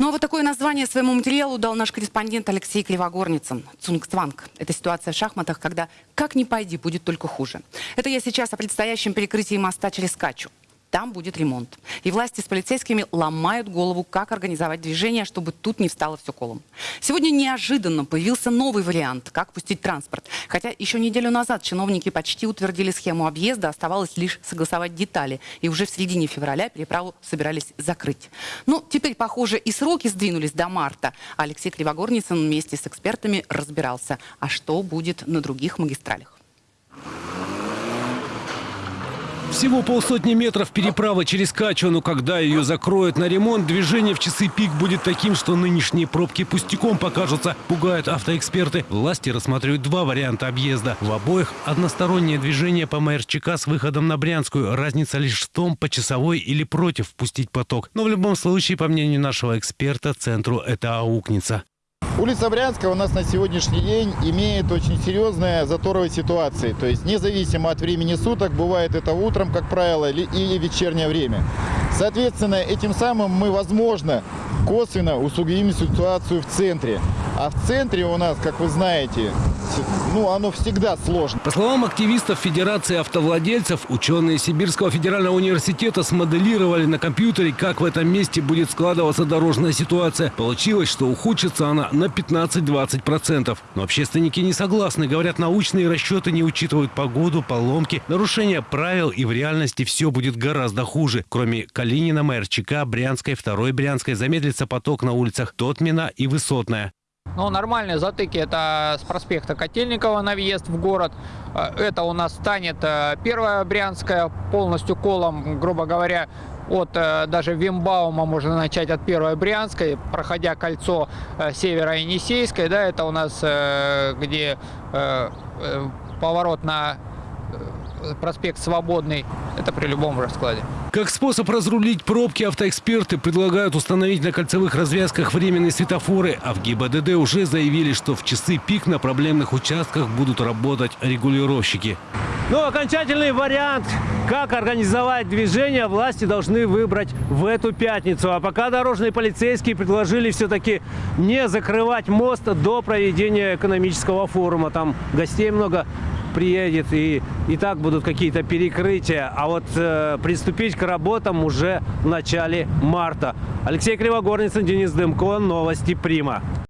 Ну а вот такое название своему материалу дал наш корреспондент Алексей Кривогорницын. Цунгцванг. Это ситуация в шахматах, когда как ни пойди, будет только хуже. Это я сейчас о предстоящем перекрытии моста через Качу. Там будет ремонт. И власти с полицейскими ломают голову, как организовать движение, чтобы тут не встало все колом. Сегодня неожиданно появился новый вариант, как пустить транспорт. Хотя еще неделю назад чиновники почти утвердили схему объезда, оставалось лишь согласовать детали. И уже в середине февраля переправу собирались закрыть. Ну, теперь, похоже, и сроки сдвинулись до марта. Алексей Кривогорницын вместе с экспертами разбирался, а что будет на других магистралях. Всего полсотни метров переправы через Качу, но когда ее закроют на ремонт, движение в часы пик будет таким, что нынешние пробки пустяком покажутся, пугают автоэксперты. Власти рассматривают два варианта объезда. В обоих одностороннее движение по МРЧК с выходом на Брянскую. Разница лишь в том, по часовой или против впустить поток. Но в любом случае, по мнению нашего эксперта, центру это аукнется. Улица Брянская у нас на сегодняшний день имеет очень серьезные заторовые ситуации. То есть независимо от времени суток, бывает это утром, как правило, или вечернее время. Соответственно, этим самым мы, возможно, косвенно усугубим ситуацию в центре. А в центре у нас, как вы знаете, ну, оно всегда сложно. По словам активистов Федерации автовладельцев, ученые Сибирского федерального университета смоделировали на компьютере, как в этом месте будет складываться дорожная ситуация. Получилось, что ухудшится она на 15-20%. Но общественники не согласны. Говорят, научные расчеты не учитывают погоду, поломки, нарушения правил и в реальности все будет гораздо хуже. Кроме Калинина, МРЧК, Брянской, Второй Брянской замедлится поток на улицах Тотмина и Высотная. Ну, нормальные затыки это с проспекта Котельникова на въезд в город. Э, Это у нас станет э, первая Брянская полностью колом, грубо говоря, от э, даже Вимбаума можно начать от первой Брянской, проходя кольцо э, севера Енисейской, да, это у нас где поворот на проспект Свободный, это при любом раскладе. Как способ разрулить пробки, автоэксперты предлагают установить на кольцевых развязках временные светофоры, а в ГИБДД уже заявили, что в часы пик на проблемных участках будут работать регулировщики. Но окончательный вариант, как организовать движение, власти должны выбрать в эту пятницу. А пока дорожные полицейские предложили все-таки не закрывать мост до проведения экономического форума. Там гостей много приедет и, и так будут какие-то перекрытия. А вот э, приступить к работам уже в начале марта. Алексей Кривогорницын, Денис Дымко, Новости Прима.